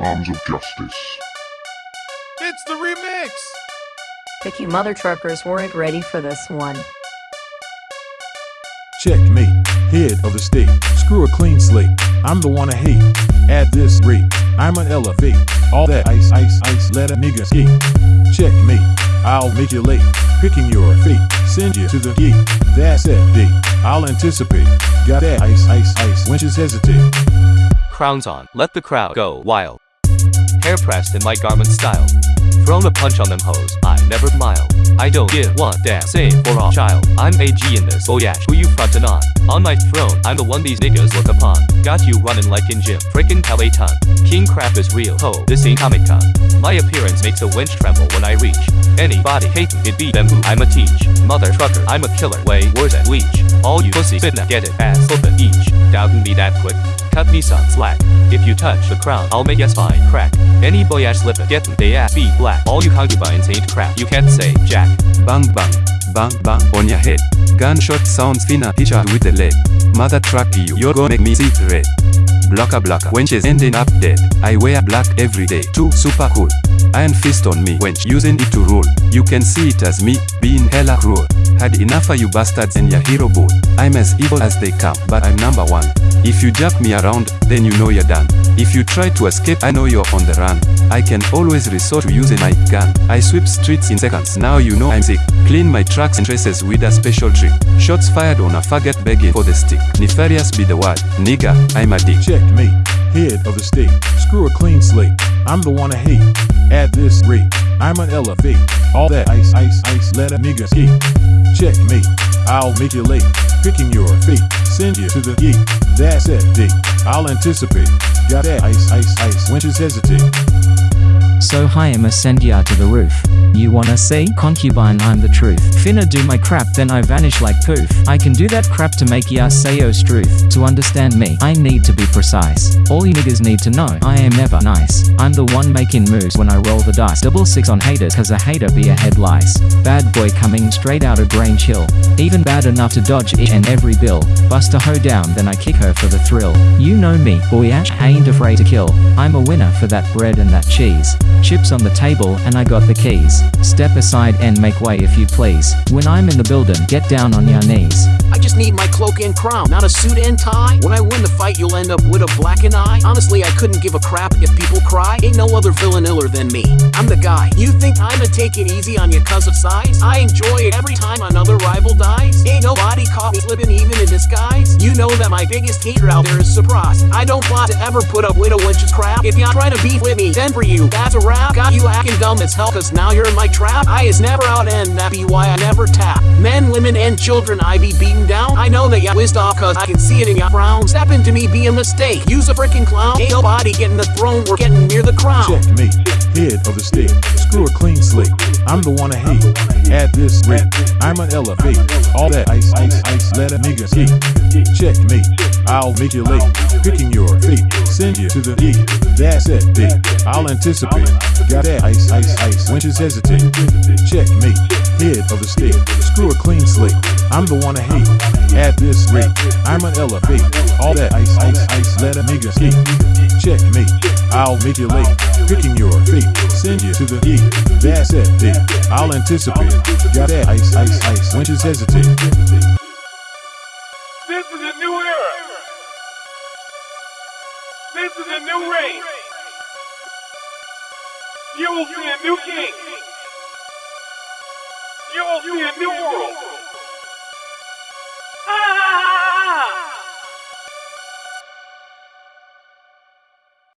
Arms of Justice. It's the remix! Picky mother truckers weren't ready for this one. Checkmate, head of the state. Screw a clean slate. I'm the one I hate. At this rate, I'm an elevate. All that ice, ice, ice, let a nigga skate. Checkmate, I'll make you late. Picking your fate, send you to the gate. That's that date. I'll anticipate. Got that ice, ice, ice. Wenches hesitate. Crowns on, let the crowd go wild. Hair pressed in my garment style. Thrown a punch on them hoes, I never smile. I don't give one damn same for all child. I'm AG in this, oh yeah, who you frontin' on? On my throne, I'm the one these niggas look upon. Got you running like in gym, frickin' Peloton. King crap is real, ho, this ain't Comic Con. My appearance makes a winch tremble when I reach. Anybody hating it be them who I'ma teach. Mother trucker, I'm a killer, way worse than leech. All you pussies fit get it, ass flippin' each. Doubting me that quick? Cut me some slack. If you touch the crown, I'll make your spine crack. Any boy ass slippin', gettin' they ass be black. All you concubines ain't crap, you can't say jack. Bang bang, bang bang on your head. Gunshot sounds hit ya with the lead. Mother truck you, you're gonna make me see red. Blocker blocker, she's ending up dead. I wear black every day, too super cool. Iron fist on me, wench using it to rule. You can see it as me, being hella cruel. Had enough of you bastards and your hero boat. I'm as evil as they come, but I'm number one. If you jump me around, then you know you're done. If you try to escape, I know you're on the run. I can always resort to using my gun. I sweep streets in seconds, now you know I'm sick. Clean my tracks and traces with a special trick. Shots fired on a faggot begging for the stick. Nefarious be the word. Nigga, I'm a dick. Checkmate, head of the state. Screw a clean slate. I'm the one I hate. At this rate, I'm an elevate. All that ice, ice, ice, let a nigga skate. Checkmate, I'll make you late. Picking your fate, send you to the gate. That's it, date. I'll anticipate. Got that ice, ice, ice. Wenches hesitate. So hi I'ma send ya to the roof. You wanna see? Concubine I'm the truth. Finna do my crap then I vanish like poof. I can do that crap to make ya say oh struth. To understand me, I need to be precise. All you niggas need to know, I am never nice. I'm the one making moves when I roll the dice. Double six on haters cause a hater be a head lice. Bad boy coming straight out of Grain Chill. Even bad enough to dodge each and every bill. Bust a hoe down then I kick her for the thrill. You know me, boy I ain't afraid to kill. I'm a winner for that bread and that cheese. Chips on the table and I got the keys. Step aside and make way if you please. When I'm in the building, get down on your knees. I just need my cloak and crown, not a suit and tie. When I win the fight, you'll end up with a blackened eye. Honestly, I couldn't give a crap if people cry. Ain't no other villain iller than me. I'm the guy. You think I'ma take it easy on you cause of size? I enjoy it every time another rival dies. Ain't nobody caught me slipping even in disguise. You know that my biggest hater out there is surprised. I don't plot to ever put up with a wench's crap. If you're trying to beef with me, then for you, that's a rap. Got you acting dumb as hell cause now you're in my trap. I is never out and that be why I never tap. Men, women, and children I be beaten down. I know that ya whizzed off cause I can see it in ya frown. Step into me be a mistake. Use a freaking clown. Ain't nobody getting the throne. We're getting near the crown. Check me. head of the state. Screw a clean slate. I'm the one I hate. At this rate, I'm an elevate. All that ice, ice, ice, let a nigga Check Checkmate, I'll make you late. Picking your fate, send you to the gate. That's it, date. I'll anticipate. Got that ice, ice, ice. Winches hesitate. Checkmate, head of the state. Screw a clean slate. I'm the one to hate. At this rate, I'm an elevate. All that ice, ice, ice, let a nigga skate. Checkmate, I'll make you late. Picking your fate, send you to the gate. That's that date. I'll anticipate. Got that ice, ice, ice. Winches hesitate. This is a new era. This is a new reign. You will see a new king. You will see a new world.